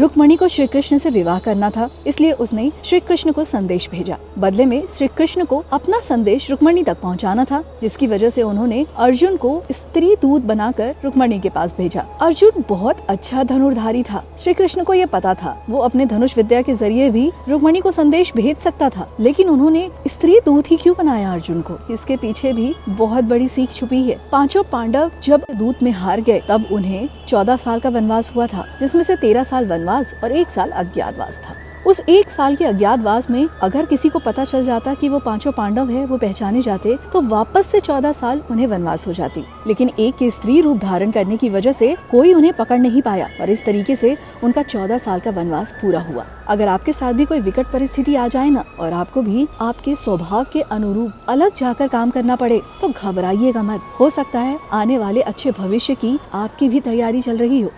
रुक्मणी को श्री कृष्ण से विवाह करना था, इसलिए उसने श्री कृष्ण को संदेश भेजा। बदले में श्री कृष्ण को अपना संदेश रुक्मणी तक पहुंचाना था, जिसकी वजह से उन्होंने अर्जुन को स्त्री दूत बनाकर रुक्मणी के पास भेजा। अर्जुन बहुत अच्छा धनुर्धारी था। श्री कृष्ण को यह पता था, वो अपने धनुष विद्या के ज़रिए भी रुक्मणी को संदेश भेज सकता था, लेकिन उन्होंने स्त्री दूत ही क्यों बनाया अर्जुन को? इसके पीछे भी बहुत बड़ी सीख छुपी है। पाँचों पांडव जब दूत में हार गए, तब उन्हें चौदह साल का वनवास हुआ था, जिसमें से तेरह साल वनवास और एक साल अज्ञातवास था। उस एक साल के अज्ञातवास में अगर किसी को पता चल जाता कि वो पाँचों पांडव है, वो पहचाने जाते तो वापस से चौदह साल उन्हें वनवास हो जाती। लेकिन एक के स्त्री रूप धारण करने की वजह से कोई उन्हें पकड़ नहीं पाया और इस तरीके से उनका चौदह साल का वनवास पूरा हुआ। अगर आपके साथ भी कोई विकट परिस्थिति आ जाए ना और आपको भी आपके स्वभाव के अनुरूप अलग जाकर काम करना पड़े तो घबराइएगा मत। हो सकता है आने वाले अच्छे भविष्य की आपकी भी तैयारी चल रही हो।